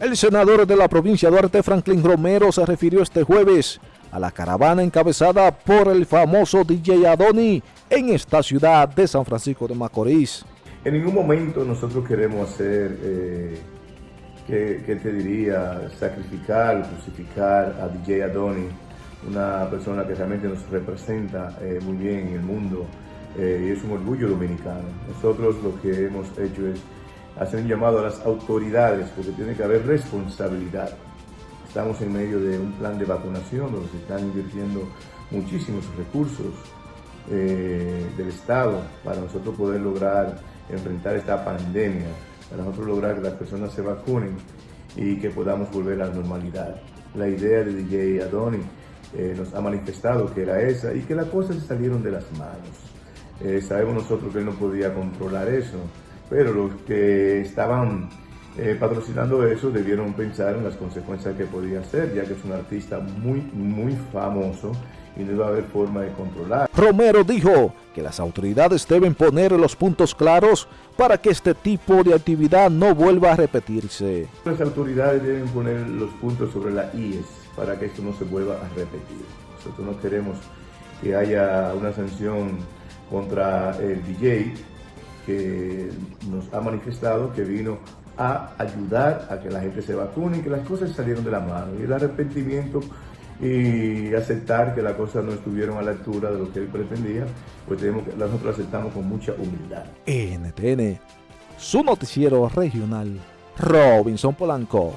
El senador de la provincia Duarte, Franklin Romero, se refirió este jueves a la caravana encabezada por el famoso DJ Adoni en esta ciudad de San Francisco de Macorís. En ningún momento nosotros queremos hacer, eh, te diría, sacrificar, crucificar a DJ Adoni, una persona que realmente nos representa eh, muy bien en el mundo eh, y es un orgullo dominicano. Nosotros lo que hemos hecho es hacer un llamado a las autoridades porque tiene que haber responsabilidad. Estamos en medio de un plan de vacunación donde se están invirtiendo muchísimos recursos eh, del Estado para nosotros poder lograr enfrentar esta pandemia, para nosotros lograr que las personas se vacunen y que podamos volver a la normalidad. La idea de DJ Adoni eh, nos ha manifestado que era esa y que las cosas salieron de las manos. Eh, sabemos nosotros que él no podía controlar eso, pero los que estaban eh, patrocinando eso debieron pensar en las consecuencias que podía ser, ya que es un artista muy, muy famoso y no iba a haber forma de controlar. Romero dijo que las autoridades deben poner los puntos claros para que este tipo de actividad no vuelva a repetirse. Las autoridades deben poner los puntos sobre la IES para que esto no se vuelva a repetir. Nosotros no queremos que haya una sanción contra el DJ que nos ha manifestado que vino a ayudar a que la gente se vacune y que las cosas salieron de la mano. Y el arrepentimiento y aceptar que las cosas no estuvieron a la altura de lo que él pretendía, pues tenemos que, nosotros aceptamos con mucha humildad. NTN, su noticiero regional, Robinson Polanco.